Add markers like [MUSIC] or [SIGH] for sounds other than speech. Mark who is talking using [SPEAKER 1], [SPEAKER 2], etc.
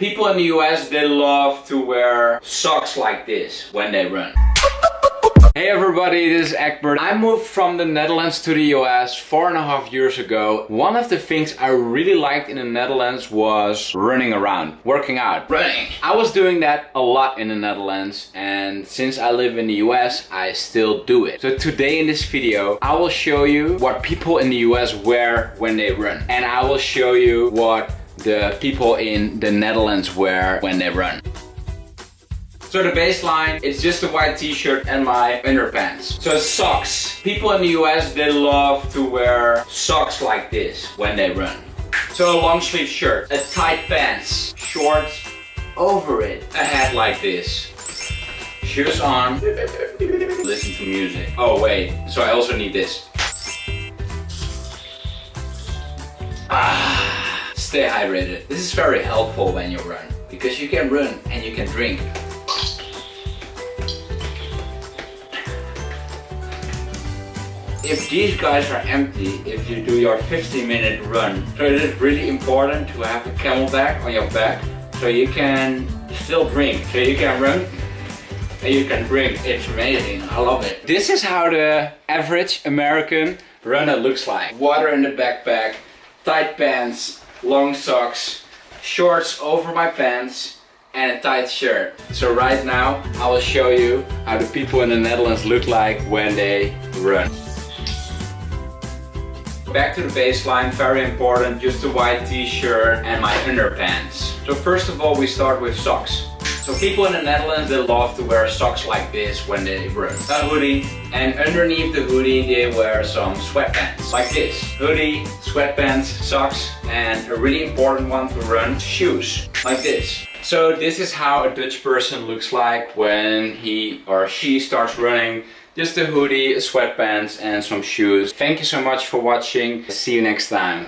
[SPEAKER 1] People in the US, they love to wear socks like this when they run. Hey everybody, this is Egbert. I moved from the Netherlands to the US four and a half years ago. One of the things I really liked in the Netherlands was running around, working out. Running! I was doing that a lot in the Netherlands and since I live in the US, I still do it. So today in this video, I will show you what people in the US wear when they run. And I will show you what the people in the Netherlands wear when they run. So the baseline, it's just a white t-shirt and my underpants. So socks. People in the US, they love to wear socks like this when they run. So a long sleeve shirt, a tight pants, shorts over it, a hat like this. Shoes on, [LAUGHS] listen to music. Oh wait, so I also need this. Stay hydrated. This is very helpful when you run because you can run and you can drink. If these guys are empty, if you do your 50 minute run, so it is really important to have a CamelBak on your back so you can still drink. So you can run and you can drink. It's amazing. I love it. This is how the average American runner looks like. Water in the backpack, tight pants, long socks, shorts over my pants and a tight shirt. So right now I will show you how the people in the Netherlands look like when they run. Back to the baseline, very important, just a white t-shirt and my underpants. So first of all we start with socks. So people in the Netherlands, they love to wear socks like this when they run. A hoodie, and underneath the hoodie they wear some sweatpants. Like this. Hoodie, sweatpants, socks, and a really important one to run, shoes. Like this. So this is how a Dutch person looks like when he or she starts running. Just a hoodie, sweatpants and some shoes. Thank you so much for watching. See you next time.